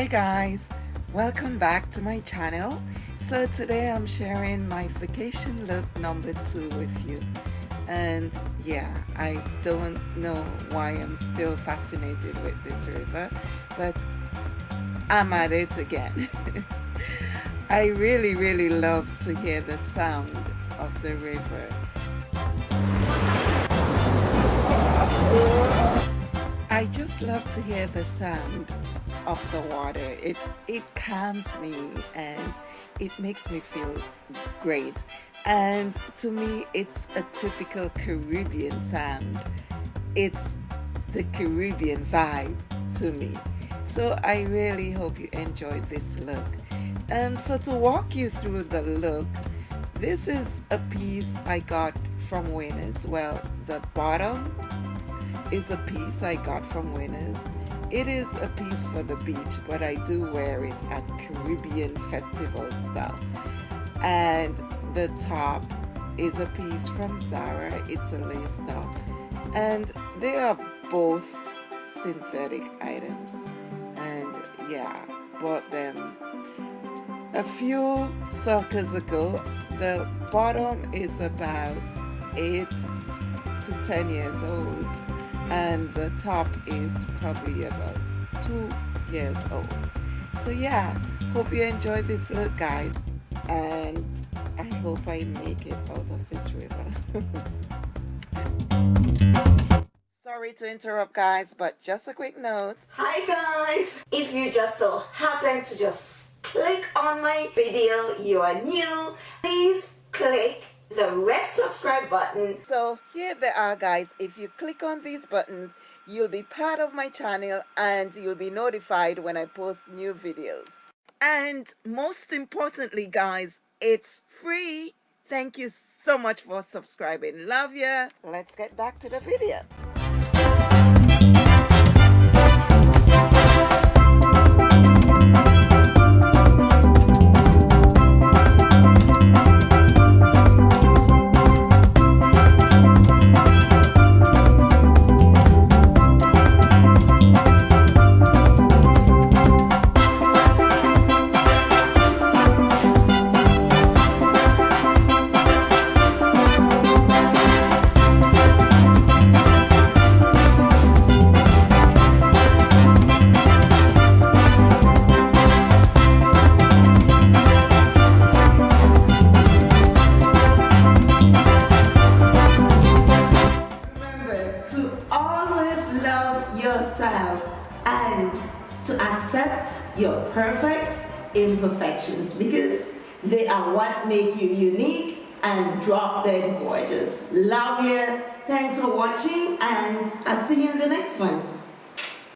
hi guys. Welcome back to my channel. So today I'm sharing my vacation look number two with you. And yeah I don't know why I'm still fascinated with this river but I'm at it again. I really really love to hear the sound of the river I just love to hear the sound of the water. It, it calms me and it makes me feel great. And to me, it's a typical Caribbean sound. It's the Caribbean vibe to me. So I really hope you enjoyed this look. And so to walk you through the look, this is a piece I got from Winners. Well, the bottom is a piece I got from Winners. It is a piece for the beach, but I do wear it at Caribbean festival style. And the top is a piece from Zara. It's a lace top. And they are both synthetic items. And yeah, bought them a few circles ago. The bottom is about 8 to 10 years old and the top is probably about two years old. So yeah hope you enjoy this look guys. And I hope I make it out of this river. Sorry to interrupt guys but just a quick note. Hi guys. If you just so happen to just click on my video you are new please subscribe button. So here they are guys. If you click on these buttons, you'll be part of my channel and you'll be notified when I post new videos. And most importantly guys, it's free. Thank you so much for subscribing. Love ya. Let's get back to the video. And to accept your perfect imperfections because they are what make you unique and drop dead gorgeous. Love you. Thanks for watching and I'll see you in the next one.